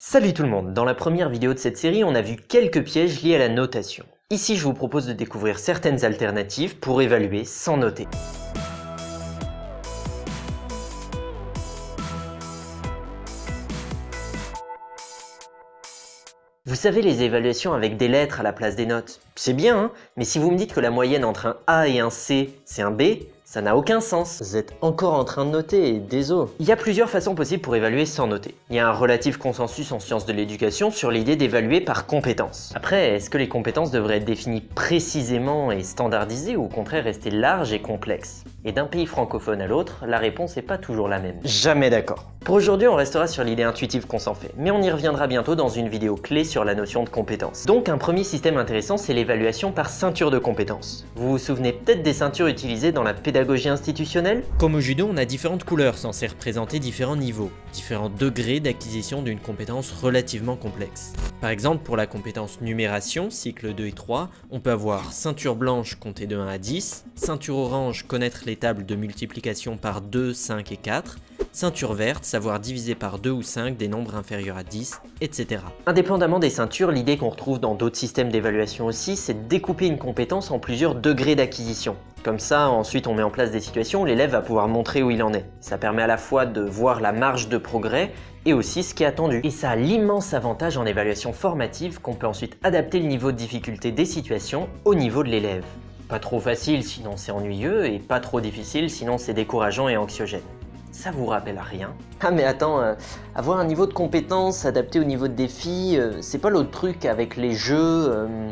Salut tout le monde, dans la première vidéo de cette série, on a vu quelques pièges liés à la notation. Ici, je vous propose de découvrir certaines alternatives pour évaluer sans noter. Vous savez les évaluations avec des lettres à la place des notes C'est bien, hein mais si vous me dites que la moyenne entre un A et un C, c'est un B, ça n'a aucun sens. Vous êtes encore en train de noter, désolé. Il y a plusieurs façons possibles pour évaluer sans noter. Il y a un relatif consensus en sciences de l'éducation sur l'idée d'évaluer par compétences. Après, est-ce que les compétences devraient être définies précisément et standardisées ou au contraire rester larges et complexes? Et d'un pays francophone à l'autre, la réponse n'est pas toujours la même. Jamais d'accord. Pour aujourd'hui, on restera sur l'idée intuitive qu'on s'en fait, mais on y reviendra bientôt dans une vidéo clé sur la notion de compétence. Donc un premier système intéressant, c'est l'évaluation par ceinture de compétences. Vous vous souvenez peut-être des ceintures utilisées dans la pédagogie institutionnelle? Comme au judo, on a différentes couleurs censées représenter différents niveaux, différents degrés d'acquisition d'une compétence relativement complexe. Par exemple, pour la compétence numération, cycle 2 et 3, on peut avoir ceinture blanche compter de 1 à 10, ceinture orange connaître les tables de multiplication par 2, 5 et 4, ceinture verte, savoir diviser par 2 ou 5 des nombres inférieurs à 10, etc. Indépendamment des ceintures, l'idée qu'on retrouve dans d'autres systèmes d'évaluation aussi, c'est de découper une compétence en plusieurs degrés d'acquisition. Comme ça, ensuite on met en place des situations où l'élève va pouvoir montrer où il en est. Ça permet à la fois de voir la marge de progrès et aussi ce qui est attendu. Et ça a l'immense avantage en évaluation formative qu'on peut ensuite adapter le niveau de difficulté des situations au niveau de l'élève. Pas trop facile sinon c'est ennuyeux et pas trop difficile sinon c'est décourageant et anxiogène. Ça vous rappelle rien? Ah mais attends, euh, avoir un niveau de compétence adapté au niveau de défi, euh, c'est pas l'autre truc avec les jeux... Euh,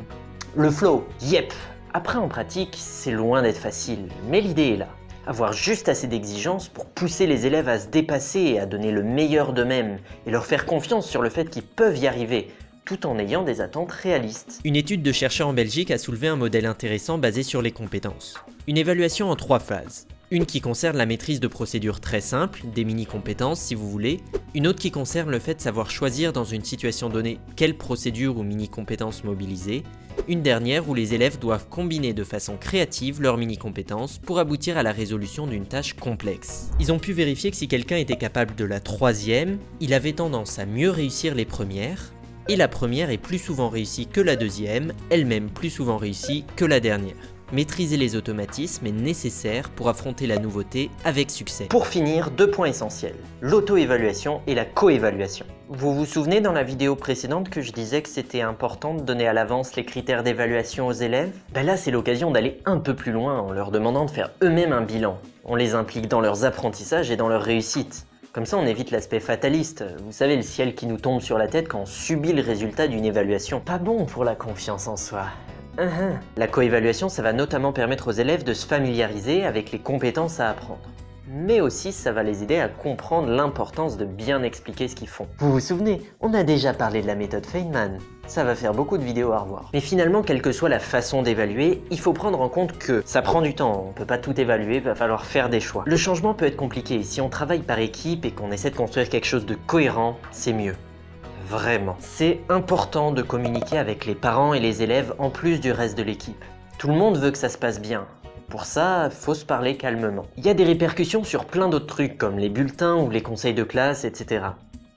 le flow, yep après en pratique, c'est loin d'être facile, mais l'idée est là. Avoir juste assez d'exigences pour pousser les élèves à se dépasser et à donner le meilleur d'eux-mêmes, et leur faire confiance sur le fait qu'ils peuvent y arriver, tout en ayant des attentes réalistes. Une étude de chercheurs en Belgique a soulevé un modèle intéressant basé sur les compétences. Une évaluation en trois phases. Une qui concerne la maîtrise de procédures très simples, des mini-compétences si vous voulez. Une autre qui concerne le fait de savoir choisir dans une situation donnée quelle procédure ou mini-compétences mobiliser. Une dernière où les élèves doivent combiner de façon créative leurs mini-compétences pour aboutir à la résolution d'une tâche complexe. Ils ont pu vérifier que si quelqu'un était capable de la troisième, il avait tendance à mieux réussir les premières, et la première est plus souvent réussie que la deuxième, elle-même plus souvent réussie que la dernière. Maîtriser les automatismes est nécessaire pour affronter la nouveauté avec succès. Pour finir, deux points essentiels, l'auto-évaluation et la co-évaluation. Vous vous souvenez dans la vidéo précédente que je disais que c'était important de donner à l'avance les critères d'évaluation aux élèves? Ben là c'est l'occasion d'aller un peu plus loin en leur demandant de faire eux-mêmes un bilan. On les implique dans leurs apprentissages et dans leur réussite. Comme ça, on évite l'aspect fataliste. Vous savez, le ciel qui nous tombe sur la tête quand on subit le résultat d'une évaluation. Pas bon pour la confiance en soi. Uh-huh. La coévaluation, ça va notamment permettre aux élèves de se familiariser avec les compétences à apprendre. Mais aussi, ça va les aider à comprendre l'importance de bien expliquer ce qu'ils font. Vous vous souvenez, on a déjà parlé de la méthode Feynman. Ça va faire beaucoup de vidéos à revoir. Mais finalement, quelle que soit la façon d'évaluer, il faut prendre en compte que ça prend du temps, on peut pas tout évaluer, va falloir faire des choix. Le changement peut être compliqué, si on travaille par équipe et qu'on essaie de construire quelque chose de cohérent, c'est mieux vraiment. C'est important de communiquer avec les parents et les élèves en plus du reste de l'équipe. Tout le monde veut que ça se passe bien. Pour ça, faut se parler calmement. Il y a des répercussions sur plein d'autres trucs comme les bulletins ou les conseils de classe, etc.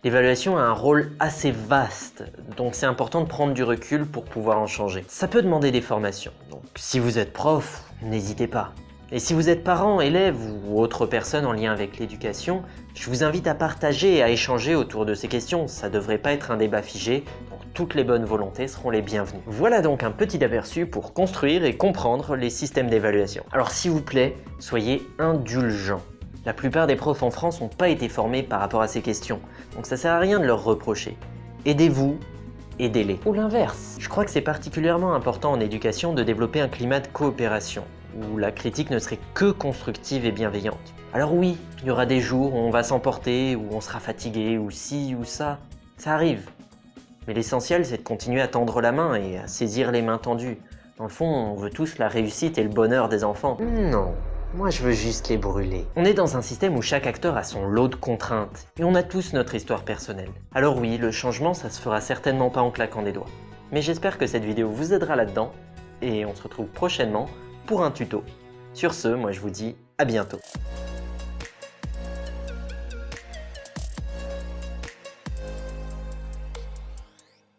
L'évaluation a un rôle assez vaste, donc c'est important de prendre du recul pour pouvoir en changer. Ça peut demander des formations, donc si vous êtes prof, n'hésitez pas. Et si vous êtes parent, élève ou autre personne en lien avec l'éducation, je vous invite à partager et à échanger autour de ces questions. Ça devrait pas être un débat figé, toutes les bonnes volontés seront les bienvenues. Voilà donc un petit aperçu pour construire et comprendre les systèmes d'évaluation. Alors s'il vous plaît, soyez indulgents. La plupart des profs en France n'ont pas été formés par rapport à ces questions, donc ça sert à rien de leur reprocher. Aidez-vous, aidez-les. Ou l'inverse. Je crois que c'est particulièrement important en éducation de développer un climat de coopération où la critique ne serait que constructive et bienveillante. Alors oui, il y aura des jours où on va s'emporter, où on sera fatigué, ou ci ou ça, ça arrive. Mais l'essentiel c'est de continuer à tendre la main et à saisir les mains tendues. Dans le fond, on veut tous la réussite et le bonheur des enfants. Non, moi je veux juste les brûler. On est dans un système où chaque acteur a son lot de contraintes, et on a tous notre histoire personnelle. Alors oui, le changement ça se fera certainement pas en claquant des doigts. Mais j'espère que cette vidéo vous aidera là-dedans, et on se retrouve prochainement pour un tuto. Sur ce, moi je vous dis à bientôt.